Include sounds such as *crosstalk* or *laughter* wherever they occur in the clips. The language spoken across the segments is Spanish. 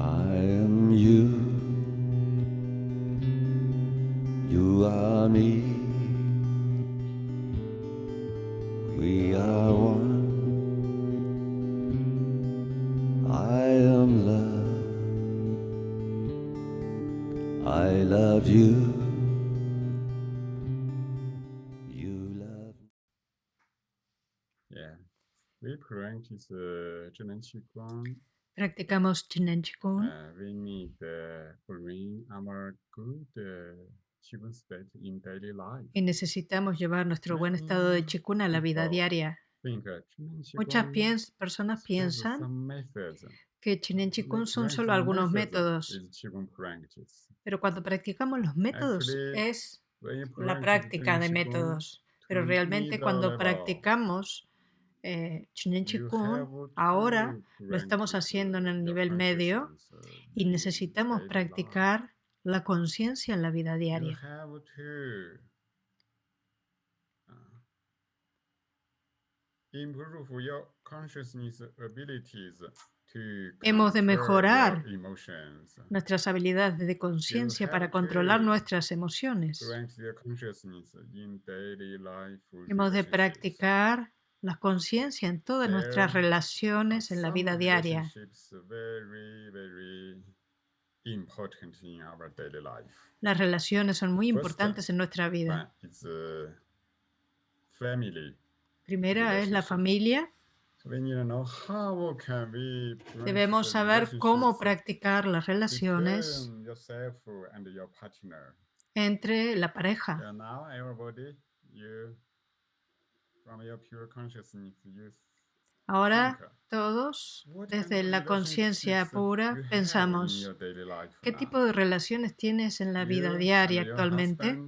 I am you. You are me. We are one. I am love. I love you. You love Yeah. We practice uh, 智能器官 practicamos Chinen Chikun. Y necesitamos llevar nuestro buen estado de Chikun a la vida diaria. Muchas piens personas piensan que Chinen Chikun son solo algunos métodos, pero cuando practicamos los métodos es la práctica de métodos. Pero realmente cuando practicamos eh, Chikun, ahora lo estamos haciendo en el nivel medio y necesitamos practicar la conciencia en la vida diaria. to Hemos de mejorar. Nuestras habilidades de conciencia para controlar nuestras emociones. Hemos de practicar la conciencia en todas nuestras relaciones en la vida diaria. Las relaciones son muy importantes en nuestra vida. Primera es la familia. So we need to know how can we practice Debemos saber cómo practicar las relaciones between yourself and your partner. entre la pareja. Ahora todos, desde la conciencia pura, pensamos, ¿qué now? tipo de relaciones tienes en la vida diaria actualmente?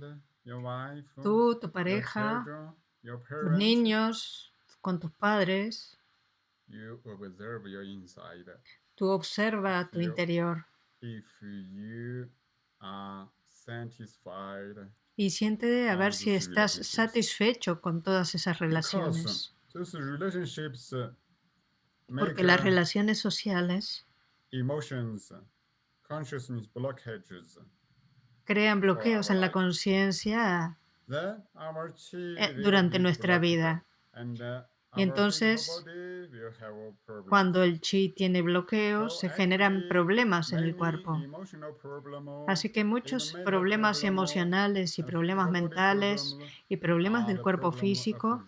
Tú, tu pareja, tus niños, con tus padres. Tú observa tu interior Y siente a Ah, ver si estás satisfecho con todas esas relaciones. uh, Porque las uh, relaciones sociales blockages. crean bloqueos en la conciencia eh, durante nuestra vida. Y our entonces. Cuando el chi tiene bloqueos, se generan problemas en el cuerpo. Así que muchos problemas emocionales y problemas mentales y problemas del cuerpo físico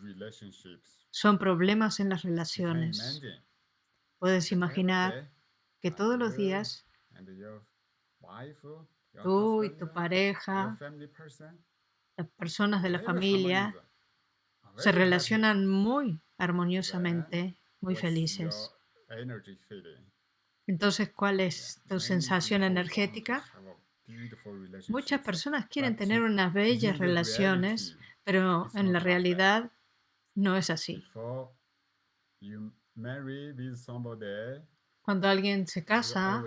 son problemas en las relaciones. Puedes imaginar que todos los días tú y tu pareja, las personas de la familia, se relacionan muy armoniosamente, muy felices. Entonces, ¿cuál es tu sensación energética? Muchas personas quieren tener unas bellas relaciones, pero en la realidad no es así. Cuando alguien se casa,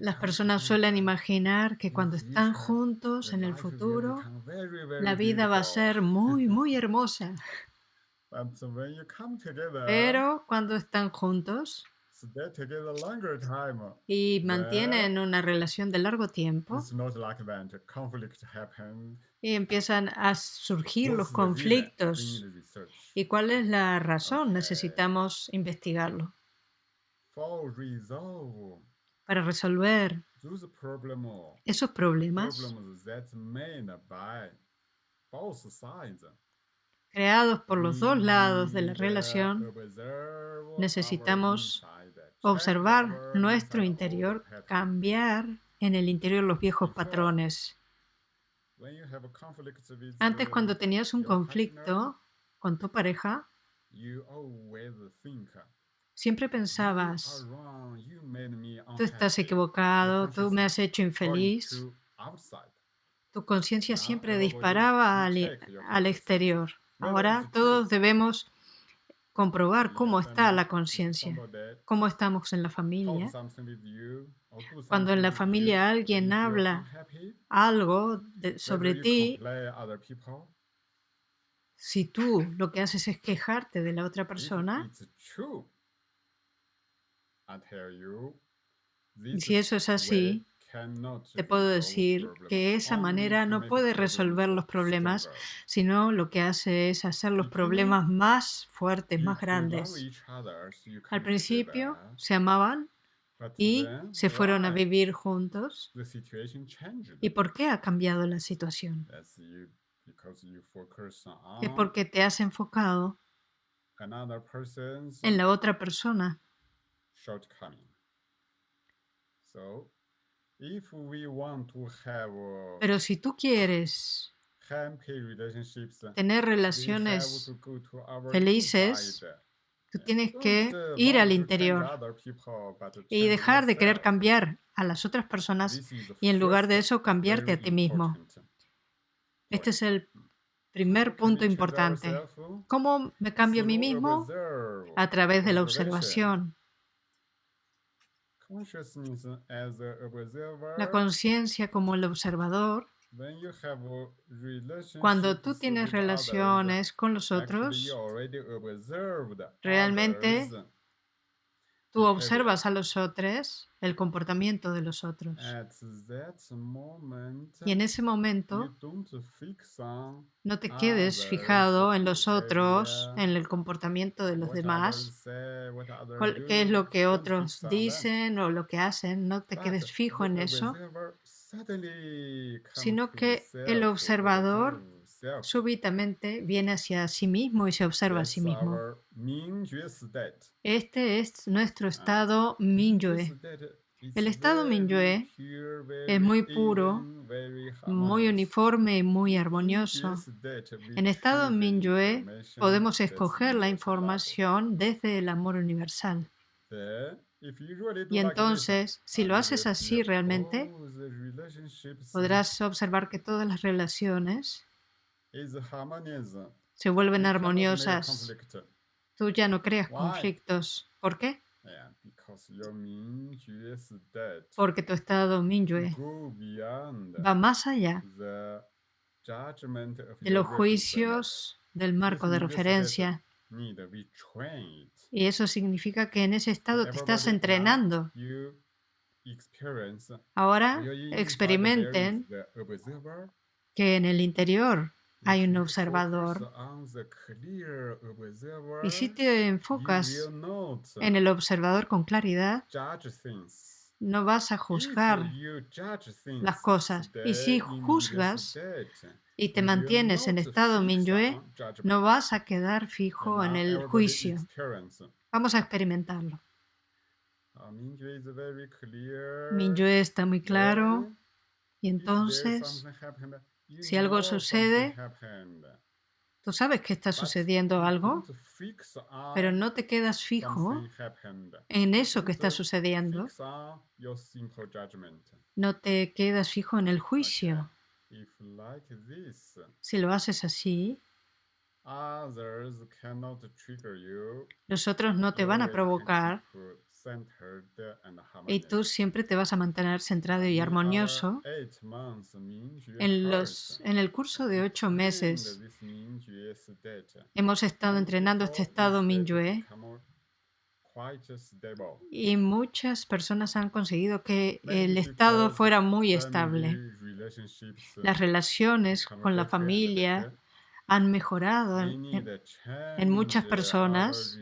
las personas suelen imaginar que cuando están juntos en el futuro, la vida va a ser muy, *laughs* muy hermosa. Pero cuando están juntos time, y mantienen una relación de largo tiempo y empiezan a surgir los conflictos. ¿Y cuál es la razón? Necesitamos investigarlo. Para resolver esos problemas creados por los dos lados de la relación, necesitamos observar nuestro interior, cambiar en el interior los viejos patrones. Antes, cuando tenías un conflicto con tu pareja, siempre "You pensabas, tú estás unhappy." equivocado, tú me has hecho infeliz. Tu conciencia siempre disparaba al, your al exterior. Ahora todos debemos comprobar cómo está la conciencia, cómo estamos en la familia. Cuando en la familia alguien habla algo sobre ti, si tú lo que haces es quejarte de la otra persona, it's true, I tell you, Y this si eso es así, te puedo decir que esa manera no puede resolver los problemas, sino lo que hace es hacer los problemas más fuertes, más grandes. Al principio se amaban y se fueron a vivir juntos. ¿Y por qué ha cambiado la situación? Es porque te has enfocado en la otra persona. Shortcoming. So, if we want to have Pero si tú quieres tener relaciones felices, tú tienes que uh, ir al interior y dejar de querer cambiar a las otras personas y en lugar de eso cambiarte a ti mismo. Este es el primer punto importante. ¿Cómo me cambio a mí mismo? A través de la observación. La conciencia como el observador. Cuando tú tienes relaciones con los otros, realmente tú observas a los otros, el comportamiento de los otros. Y en ese momento no te quedes fijado en los otros, en el comportamiento de los demás, qué es lo que otros dicen o lo que hacen, no te quedes fijo en eso, sino que el observador. Súbitamente viene hacia sí mismo y se observa a sí mismo. Este es nuestro Ah, estado *laughs* Mingyue Minyue. El estado Minyue es muy puro, muy uniforme y muy armonioso. En estado Minyue podemos escoger la información desde el amor universal. Y entonces, si lo haces así realmente, podrás observar que todas las relaciones. Se vuelven armoniosas. Tú ya no creas conflictos. ¿Por qué? Porque tu estado Minyue va más allá de los juicios del marco de referencia. Y eso significa que en ese estado te estás entrenando. Ahora experimenten que en el interior hay un observador. Y si te enfocas en el observador con claridad, no vas a juzgar las cosas. Y si juzgas y te mantienes en estado Minyue, no vas a quedar fijo en el juicio. Vamos a experimentarlo. Clear, Minyue está muy claro y entonces si algo sucede, tú sabes que está sucediendo algo, pero no te quedas fijo en eso que está sucediendo. No te quedas fijo en el juicio. Si lo haces así, los otros no te van a provocar y tú siempre te vas a mantener centrado y armonioso. En, los, en el curso de ocho meses hemos estado entrenando este estado Minyue y muchas personas han conseguido que el estado fuera muy estable. Las relaciones con la familia. Han mejorado en- muchas personas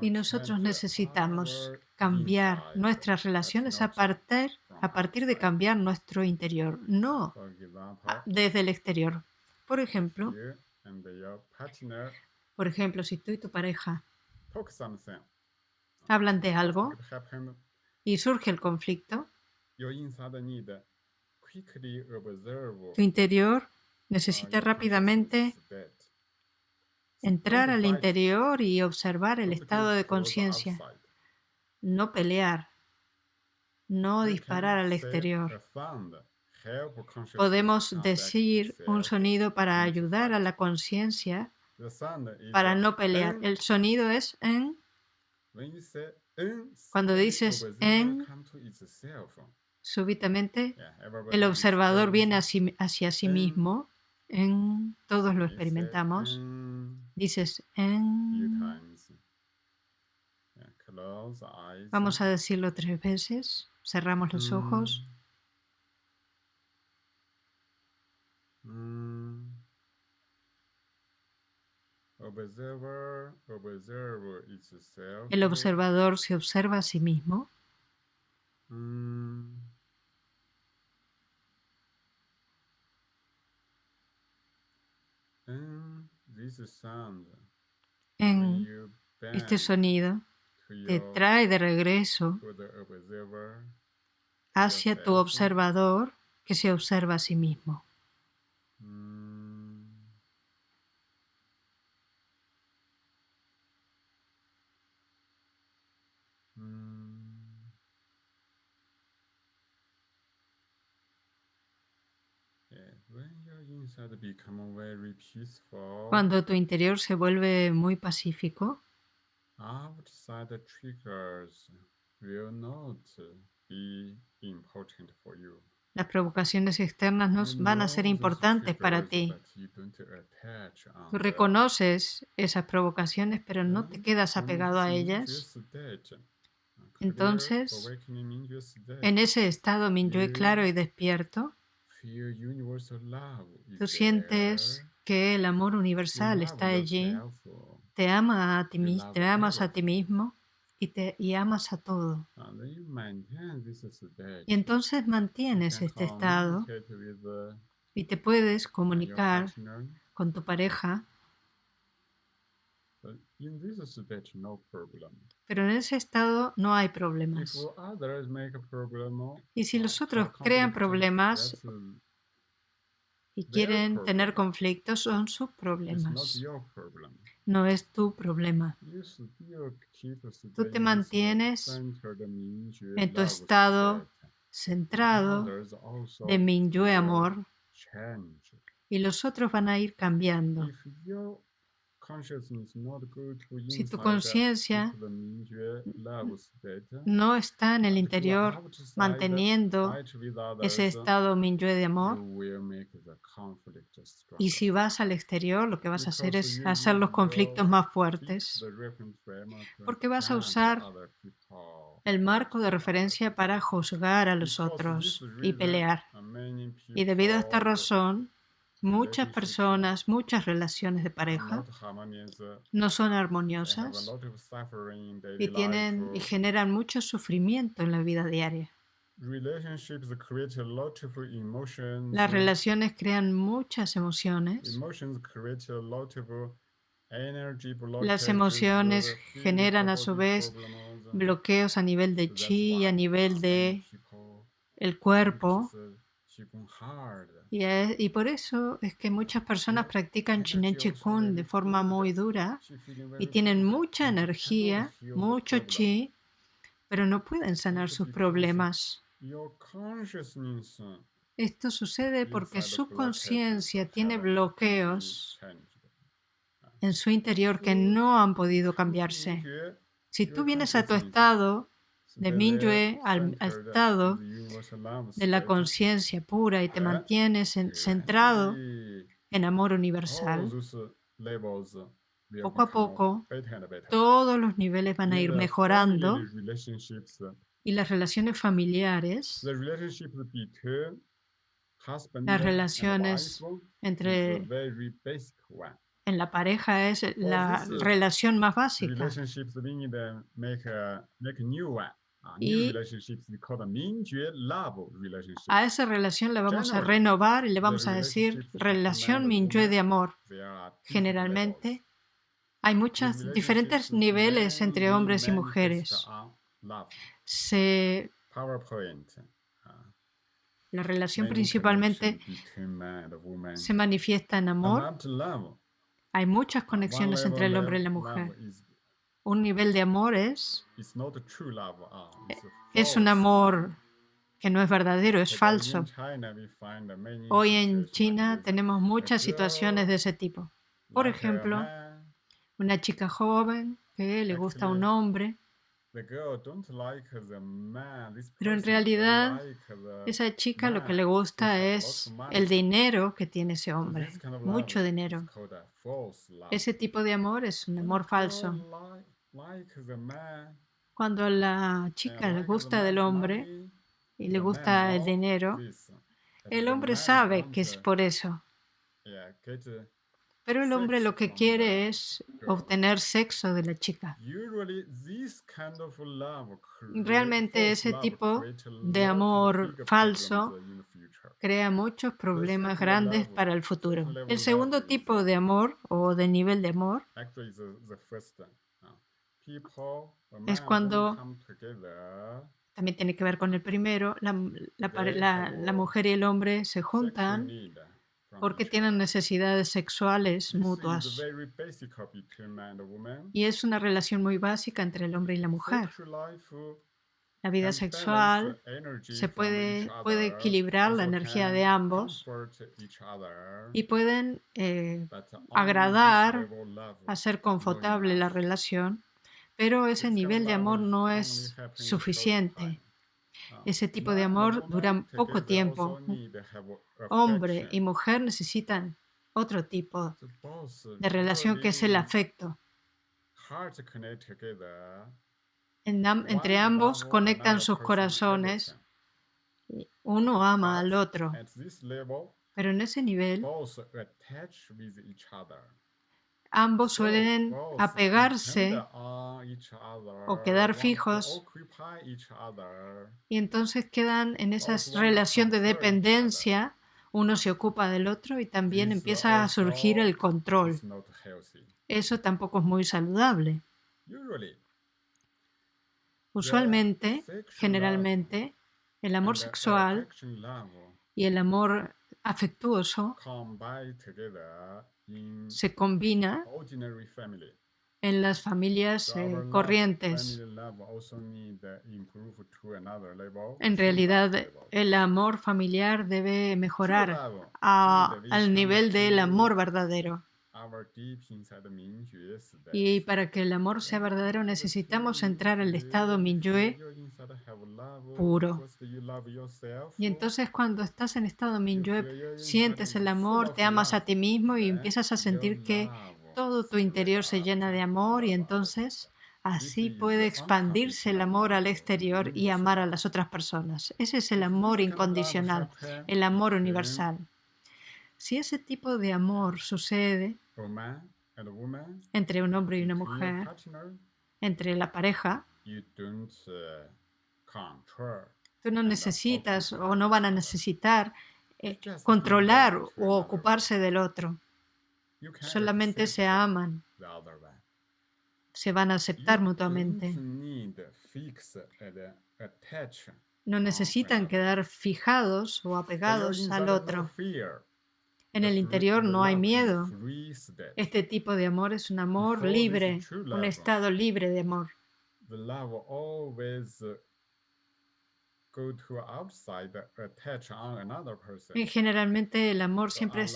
y nosotros necesitamos cambiar nuestras relaciones a partir, a partir de cambiar nuestro interior, no desde el exterior. Por ejemplo, por ejemplo, si tú y tu pareja hablan de algo y surge el conflicto, tu interior necesita rápidamente entrar al interior y observar el estado de conciencia, no pelear, no disparar al exterior. Podemos decir un sonido para ayudar a la conciencia para no pelear. El sonido es en. Cuando dices en. Súbitamente el observador viene hacia, sí mismo. En todos lo experimentamos. en Dices en. Vamos a decirlo tres veces. Cerramos los ojos. Mm. El observador se observa a sí mismo. Mm. And this sound, when En you este sonido te trae de regreso hacia tu observador que se observa a sí mismo. Cuando tu interior se vuelve muy pacífico, outside triggers will not be important for you. las provocaciones externas no van a ser importantes para ti. Tú reconoces esas provocaciones, pero no te quedas apegado a ellas. Entonces, En ese estado Minyue claro y despierto, tú sientes que el amor universal está allí, te ama a ti te amas a ti mismo y te y amas a todo. state. Y entonces mantienes este estado y te puedes comunicar con tu pareja, but in this state, no problem. Pero en ese estado no hay problemas. Y si uh, los for otros crean problemas uh, y quieren tener conflictos, son sus problemas, no es tu problema. Tú te mantienes en tu estado centrado de Minyue amor y los otros van a ir cambiando. Si tu conciencia no está en el interior manteniendo ese estado Minyue de amor, y si vas al exterior, lo que vas a hacer es hacer los conflictos más fuertes, porque vas a usar el marco de referencia para juzgar a los otros y pelear. Y debido a esta razón, muchas personas, muchas relaciones de are pareja uh, no son armoniosas y tienen y life. generan mucho sufrimiento en la vida diaria. Las relaciones crean muchas emociones. Las emociones uh, generan a su vez bloqueos a nivel de chi y a nivel de el cuerpo. Y, es- y por eso es que muchas personas practican Chinen Chikun de forma muy dura y tienen mucha energía, mucho chi, pero no pueden sanar sus problemas. Uh, Esto sucede porque su conciencia tiene bloqueos en su interior que no han podido cambiarse. Si tú vienes a tu estado de very Mingyue al, al estado de la conciencia pura y te mantienes en- centrado en amor universal, poco a poco, todos los niveles van a ir mejorando y las relaciones familiares Las relaciones entre en la pareja es la relación más básica. Y-. A esa relación la vamos a renovar y le vamos a decir relación Minyue de amor. Generalmente hay muchos diferentes niveles entre hombres y mujeres. Se, uh, la relación principalmente se manifiesta en amor. Hay muchas one conexiones entre el hombre y la mujer. Un nivel de amor es, it's a es un amor que no es verdadero, es falso. Hoy en China tenemos muchas situaciones de ese tipo. Por ejemplo, una chica joven que le gusta a un hombre, Pero en realidad, esa chica lo que le gusta es el dinero que tiene ese hombre. Mucho dinero. Ese tipo de amor es un amor falso. Girl li- like the man, Cuando a la chica le gusta del hombre y le gusta el dinero, el hombre sabe que es por eso. Pero el hombre lo que quiere es obtener sexo de la chica. Realmente ese tipo de amor falso crea muchos problemas grandes para el futuro. El segundo tipo de amor o de nivel de amor es cuando también tiene que ver con el primero, la, la, la, mujer y el hombre se juntan porque tienen necesidades sexuales mutuas. Y es una relación muy básica entre el hombre y la mujer. La vida sexual se puede, puede equilibrar la energía de ambos y pueden eh, agradar, hacer confortable la relación, pero ese nivel de amor no es suficiente. Ese tipo de amor dura poco tiempo. Hombre y mujer necesitan otro tipo de relación que es el afecto. entre ambos conectan sus corazones. Uno ama al otro. Pero en ese nivel ambos suelen apegarse o quedar fijos. y entonces quedan en esa relación de dependencia, uno se ocupa del otro y también empieza a surgir el control. Eso tampoco es muy saludable. Usualmente, generalmente, el amor sexual y el amor afectuoso se combina en las familias eh, corrientes. En realidad, el amor familiar debe mejorar al nivel del amor verdadero. Y para que el amor sea verdadero necesitamos entrar al estado Minyue puro. Y entonces cuando estás en estado Minyue, sientes el amor, te amas a ti mismo y empiezas a sentir que todo tu interior se llena de amor y entonces así puede expandirse el amor al exterior y amar a las otras personas. Ese es el amor incondicional, el amor universal. Si ese tipo de amor sucede, entre un hombre y una mujer, entre la pareja, tú no necesitas o no van a necesitar eh, controlar o ocuparse del otro. Solamente se aman, se van a aceptar mutuamente. No necesitan quedar fijados o apegados al otro. En el interior no hay miedo. Este tipo de amor es un amor libre, un estado libre de amor. Y generalmente el amor siempre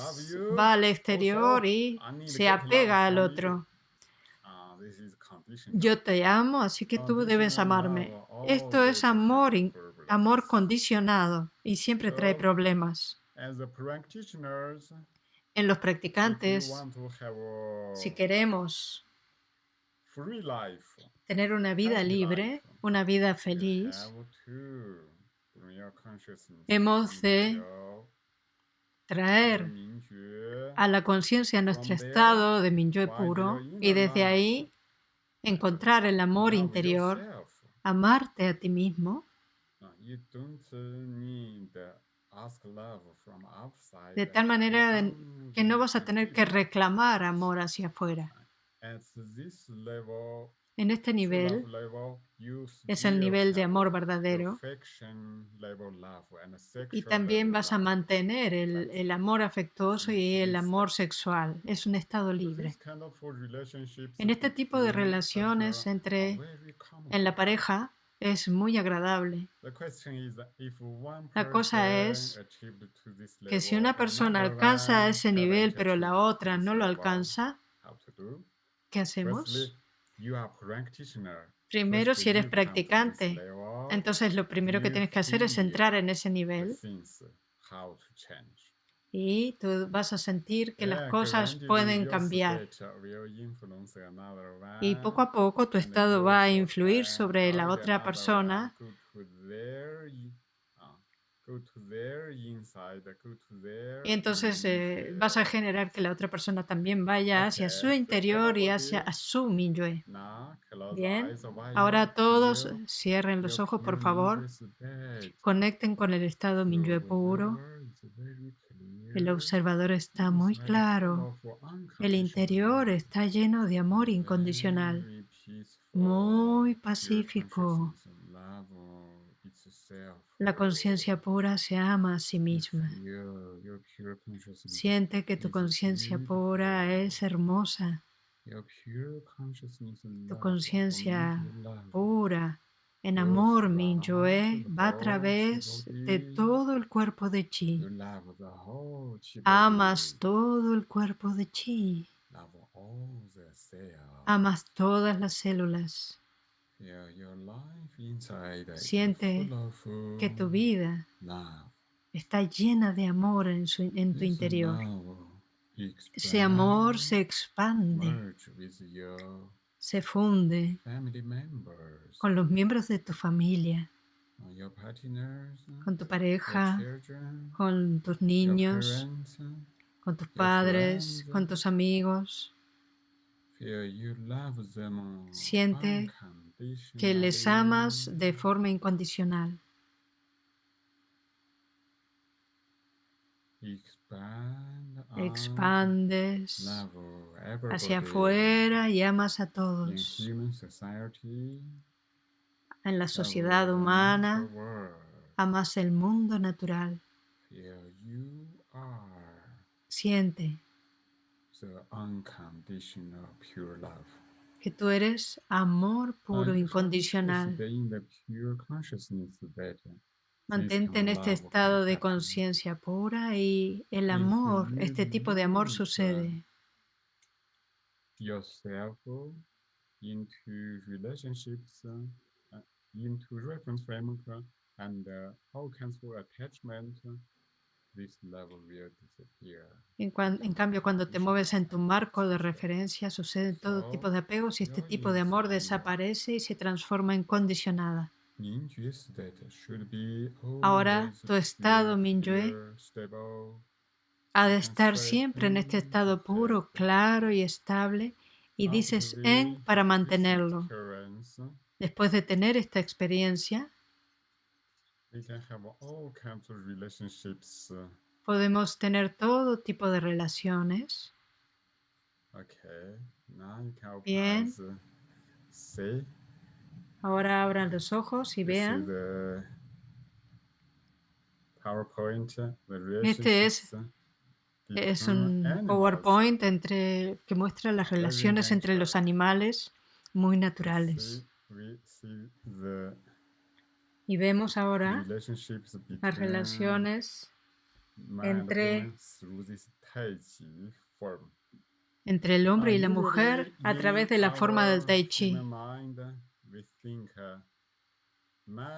va al exterior y se apega al otro. Ah, Yo te amo, así que tú debes amarme. Esto es amor, amor condicionado y siempre trae problemas. En los practicantes, si queremos tener una vida libre, una vida feliz, hemos de traer a la conciencia nuestro estado de Minyue puro y desde ahí encontrar el amor interior, amarte a ti mismo de tal manera que no vas a tener que reclamar amor hacia afuera. En este nivel es el nivel de amor verdadero y también vas a mantener el, el, amor afectuoso y el amor sexual. Es un estado libre. En este tipo de relaciones entre en la pareja es muy agradable. La cosa es que si una persona alcanza ese nivel pero la otra no lo alcanza, ¿qué hacemos? Primero, si eres practicante, entonces lo primero que tienes que hacer es entrar en ese nivel y tú vas a sentir que las cosas pueden cambiar. Y poco a poco tu estado va a influir sobre la otra persona y entonces eh, vas a generar que la otra persona también vaya hacia su interior y hacia su minyue. Bien, ahora todos cierren los ojos, por favor. Conecten con el estado minyue puro. El observador está muy claro. El interior está lleno de amor incondicional, muy pacífico. La conciencia pura se ama a sí misma. Siente que tu conciencia pura es hermosa. Tu conciencia pura en amor, Mingyue, va a través de todo el cuerpo de Chi. Amas todo el cuerpo de Chi. Amas todas las células. Siente que tu vida está llena de amor en, tu interior. Ese amor se expande, se funde con los miembros de tu familia, con tu pareja, con tus niños, con tus padres, con tus amigos. Siente que les amas de forma incondicional. Expandes hacia afuera y amas a todos. En la sociedad humana, amas el mundo natural. Siente que tú eres amor puro, incondicional. Mantente en este estado de conciencia pura y el amor, este tipo de amor sucede. En, cambio, cuando te mueves en tu marco de referencia, sucede todo tipo de apegos y este tipo de amor desaparece y se transforma en condicionada. Ahora, tu estado Minyue ha de estar siempre en este estado puro, claro y estable, y dices en para mantenerlo. Después de tener esta experiencia, Podemos tener todo tipo de relaciones. Bien. Ahora abran los ojos y vean. Este es, es un PowerPoint entre, que muestra las relaciones entre los animales muy naturales. Y vemos ahora las relaciones entre, entre el hombre y la mujer a través de la forma del Tai Chi.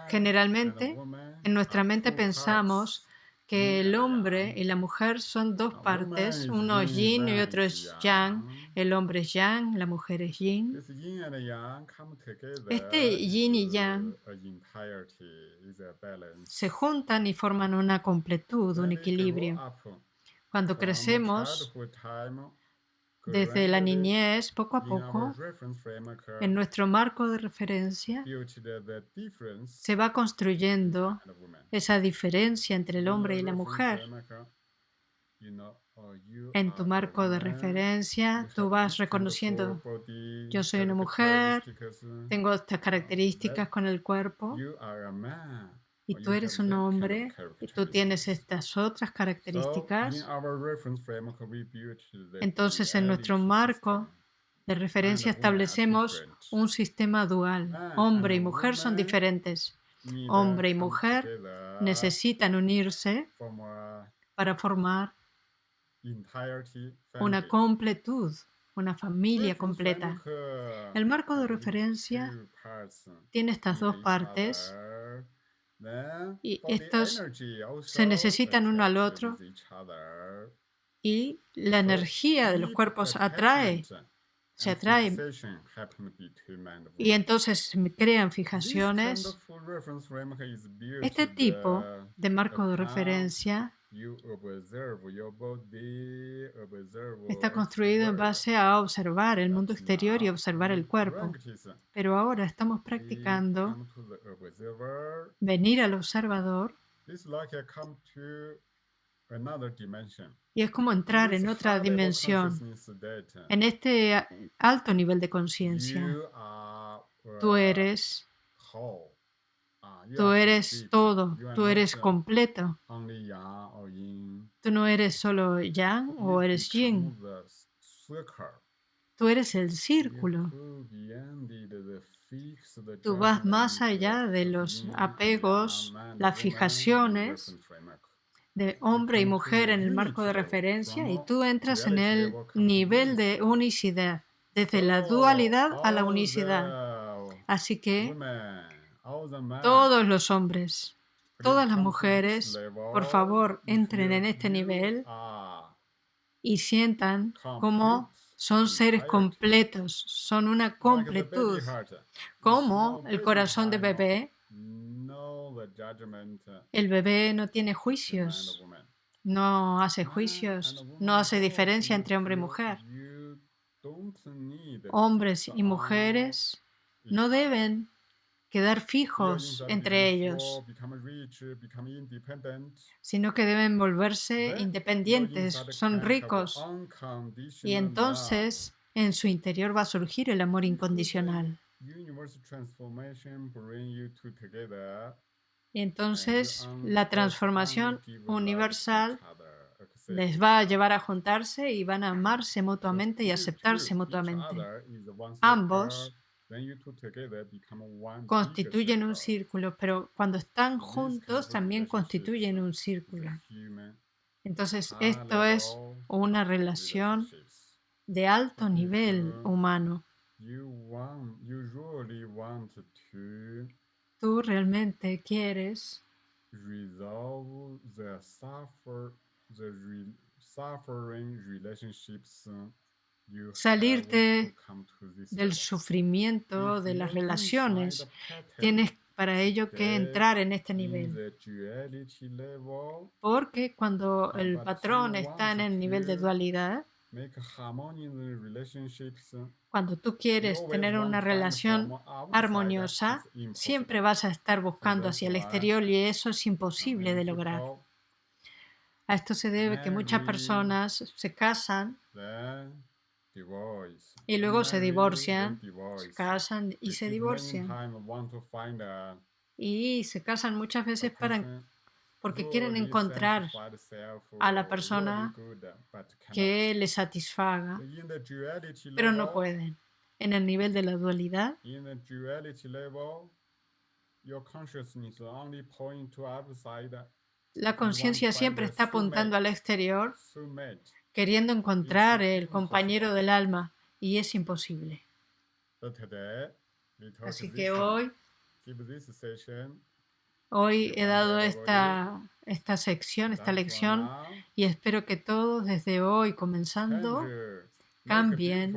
Generalmente, en nuestra mente pensamos que el hombre y la mujer son dos partes, uno es yin y otro es yang. El hombre es yang, la mujer es yin. Este yin y yang se juntan y forman una completud, un equilibrio. Cuando crecemos, desde la niñez, poco a poco, en nuestro marco de referencia, se va construyendo esa diferencia entre el hombre y la mujer. En tu marco de referencia, tú vas reconociendo, yo soy una mujer, tengo estas características con el cuerpo, y tú eres un hombre y tú tienes estas otras características, entonces en nuestro marco de referencia establecemos un sistema dual. Hombre y mujer son diferentes. Hombre y mujer necesitan unirse para formar una completud, una familia completa. El marco de referencia tiene estas dos partes Y estos se necesitan uno al otro. y la energía de los cuerpos atrae, se atrae. y entonces crean fijaciones. Este tipo de marco de referencia Está construido en base a observar el mundo exterior y observar el cuerpo. Pero ahora estamos practicando venir al observador y es como entrar en otra dimensión, en este alto nivel de conciencia. Tú eres Tú eres todo, tú eres completo. Tú no eres solo yang o eres yin. Tú eres el círculo. Tú vas más allá de los apegos, las fijaciones de hombre y mujer en el marco de referencia y tú entras en el nivel de unicidad, desde la dualidad a la unicidad. Así que todos los hombres, todas las mujeres, por favor, entren en este nivel y sientan cómo son seres completos, son una completud, como el corazón de bebé. El bebé no tiene juicios, no hace juicios, no hace diferencia entre hombre y mujer. Hombres y mujeres no deben quedar fijos entre ellos, sino que deben volverse independientes, son ricos. Y entonces en su interior va a surgir el amor incondicional. Y entonces la transformación universal les va a llevar a juntarse y van a amarse mutuamente y aceptarse mutuamente. Ambos constituyen un círculo, pero cuando están juntos también constituyen un círculo. Entonces, esto es una relación de alto nivel humano. Tú realmente quieres salirte del sufrimiento de las relaciones. Tienes para ello que entrar en este nivel. Porque cuando el patrón está en el nivel de dualidad, cuando tú quieres tener una relación armoniosa, siempre vas a estar buscando hacia el exterior y eso es imposible de lograr. A esto se debe que muchas personas se casan y luego se divorcian, se casan y se divorcian. Y se casan muchas veces para, porque quieren encontrar a la persona que les satisfaga, pero no pueden. En el nivel de la dualidad, la conciencia siempre está apuntando al exterior queriendo encontrar el compañero del alma y es imposible. Así que hoy, hoy he dado esta, esta sección, esta lección y espero que todos desde hoy comenzando cambien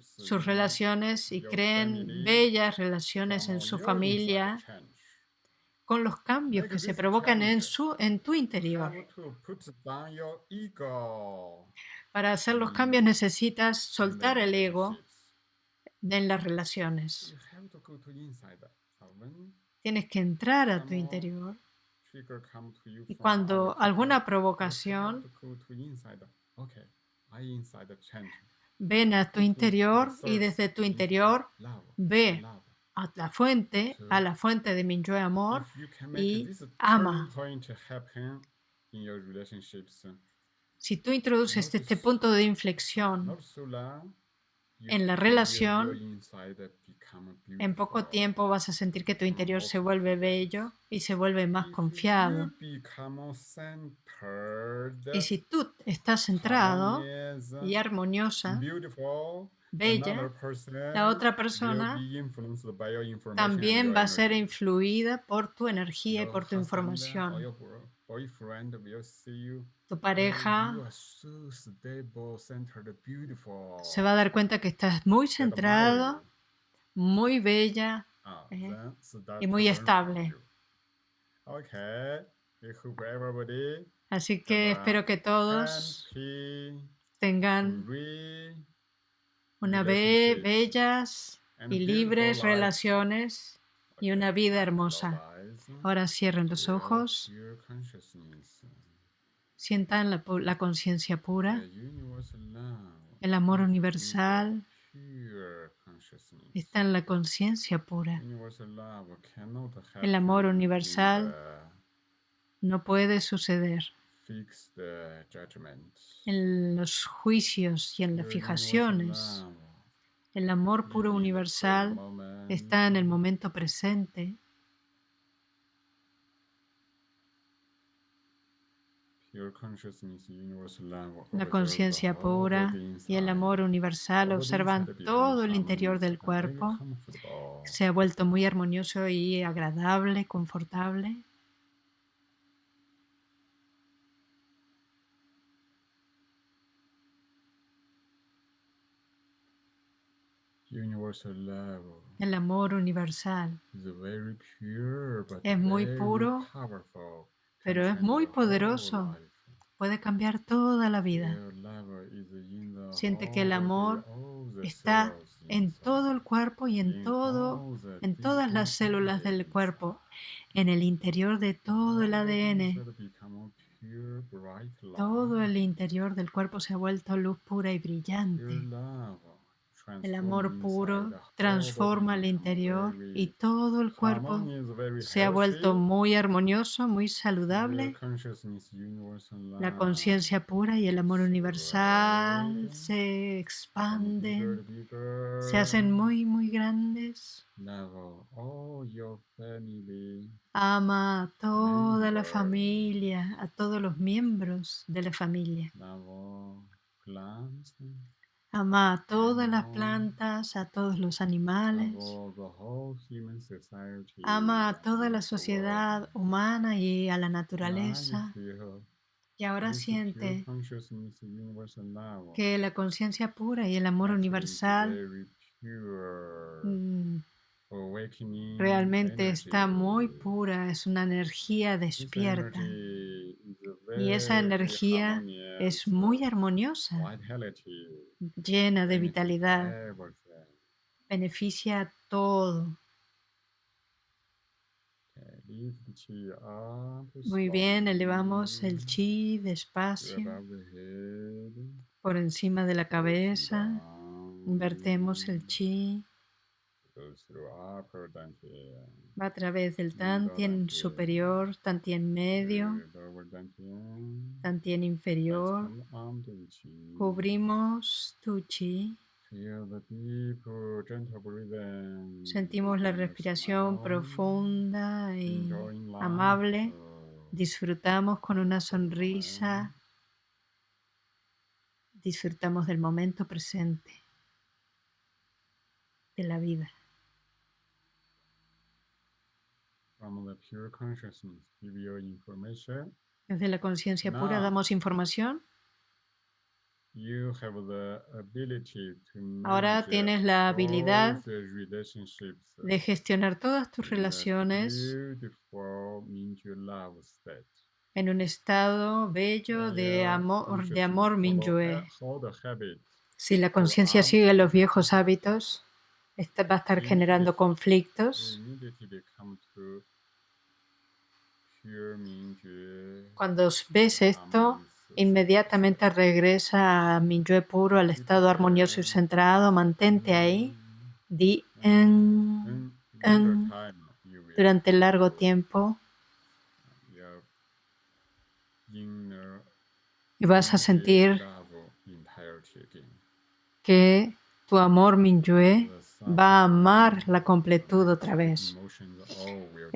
sus relaciones y creen bellas relaciones en su familia con los cambios que se provocan en, su, en tu interior. Para hacer los cambios necesitas soltar el ego en las relaciones. Tienes que entrar a tu interior. Y cuando alguna provocación ven a tu interior y desde tu interior ve a la fuente, a la fuente de mi yo amor y ama. Si tú introduces este punto de inflexión en la relación, en poco tiempo vas a sentir que tu interior se vuelve bello y se vuelve más confiado. Y si tú estás centrado y armoniosa, bella, la otra persona también va a ser influida por tu energía y por tu información. Tu pareja se va a dar cuenta que estás muy centrado, muy bella eh, y muy estable. Así que espero que todos tengan una vez bellas y libres relaciones y una vida hermosa. Ahora cierren los ojos. Sientan la, la conciencia pura, el amor universal. Está en la conciencia pura. El amor universal no puede suceder en los juicios y en las fijaciones. El amor puro universal está en el momento presente. La conciencia pura y el amor universal observan todo el interior del cuerpo. Se ha vuelto muy armonioso y agradable, confortable. El amor universal es muy puro, pero es muy poderoso. Puede cambiar toda la vida. Siente que el amor está en todo el cuerpo y en todo, en todas las células del cuerpo, en el interior de todo el ADN. Todo el interior del cuerpo se ha vuelto luz pura y brillante. El amor puro transforma el interior y todo el cuerpo se ha vuelto muy armonioso, muy saludable. La conciencia pura y el amor universal se expanden, se hacen muy, muy grandes. Ama a toda la familia, a todos los miembros de la familia. Ama a todas las plantas, a todos los animales. Ama a toda la sociedad humana y a la naturaleza. Y ahora siente que la conciencia pura y el amor universal mm, realmente está muy pura, es una energía despierta. Y esa energía es muy armoniosa, llena de vitalidad, beneficia a todo. Muy bien, elevamos el chi despacio. por encima de la cabeza, invertemos el chi. Va a través del Tantien superior, Tantien medio, Tantien inferior. Cubrimos tu chi. Sentimos la respiración profunda y amable. Disfrutamos con una sonrisa. Disfrutamos del momento presente de la vida. Desde la conciencia pura damos información. Ahora tienes la habilidad de gestionar todas tus relaciones en un estado bello de amor, de amor Minyue. Si la conciencia sigue los viejos hábitos, esta va a estar generando conflictos. Cuando ves esto, inmediatamente regresa a Minyue puro, al estado armonioso y centrado. Mantente ahí. Di en, en durante largo tiempo. Y vas a sentir que tu amor Minyue va a amar la completud otra vez.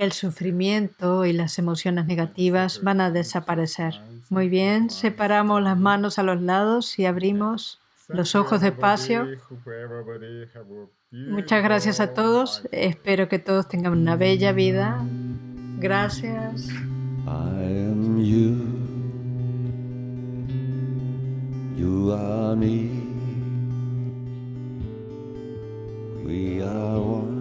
El sufrimiento y las emociones negativas van a desaparecer. Muy bien, separamos las manos a los lados y abrimos los ojos despacio. Muchas gracias a todos. Espero que todos tengan una bella vida. Gracias. I am you. You are me. We are